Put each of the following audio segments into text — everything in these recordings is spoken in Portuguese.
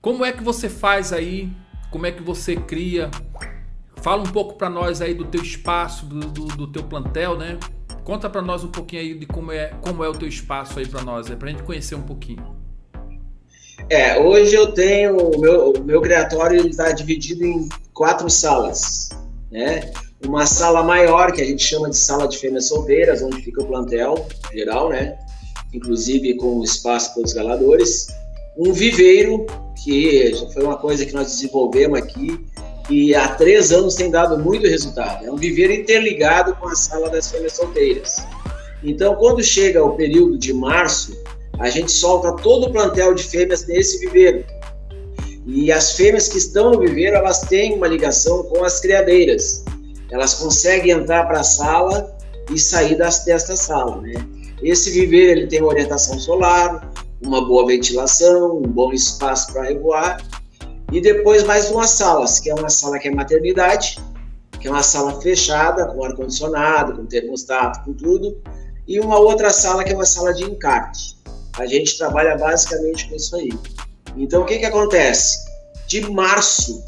Como é que você faz aí? Como é que você cria? Fala um pouco para nós aí do teu espaço, do, do, do teu plantel, né? Conta para nós um pouquinho aí de como é, como é o teu espaço aí para nós, é para a gente conhecer um pouquinho. É, hoje eu tenho o meu, o meu criatório está dividido em quatro salas, né? Uma sala maior que a gente chama de sala de fêmeas solteiras, onde fica o plantel geral, né? Inclusive com espaço para os galadores. Um viveiro que foi uma coisa que nós desenvolvemos aqui e há três anos tem dado muito resultado. É um viveiro interligado com a sala das fêmeas solteiras. Então, quando chega o período de março, a gente solta todo o plantel de fêmeas nesse viveiro. E as fêmeas que estão no viveiro, elas têm uma ligação com as criadeiras. Elas conseguem entrar para a sala e sair das, desta sala, né? Esse viveiro, ele tem orientação solar, uma boa ventilação, um bom espaço para revoar e depois mais duas salas, que é uma sala que é maternidade, que é uma sala fechada, com ar-condicionado, com termostato, com tudo, e uma outra sala que é uma sala de encarte. A gente trabalha basicamente com isso aí. Então, o que, que acontece? De março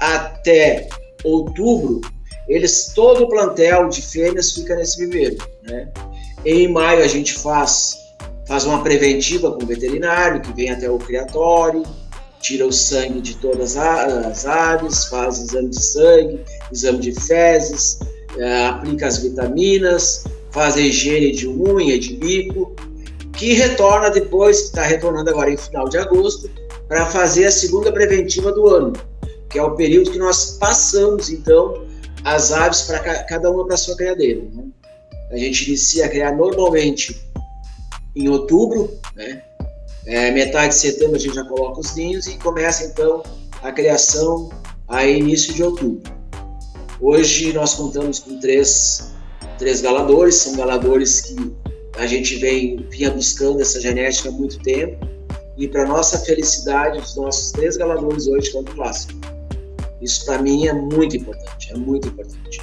até outubro, eles todo o plantel de fêmeas fica nesse viveiro. Né? Em maio, a gente faz, faz uma preventiva com o veterinário, que vem até o criatório, tira o sangue de todas as aves, faz exame de sangue, exame de fezes, é, aplica as vitaminas, faz a higiene de unha, de bico, que retorna depois, está retornando agora em final de agosto, para fazer a segunda preventiva do ano, que é o período que nós passamos, então, as aves para cada uma para sua criadeira. Né? A gente inicia a criar normalmente em outubro, né? É, metade de setembro a gente já coloca os ninhos e começa então a criação a início de outubro. Hoje nós contamos com três, três galadores, são galadores que a gente vem vinha buscando essa genética há muito tempo e para nossa felicidade os nossos três galadores hoje estão no clássico. Isso para mim é muito importante, é muito importante.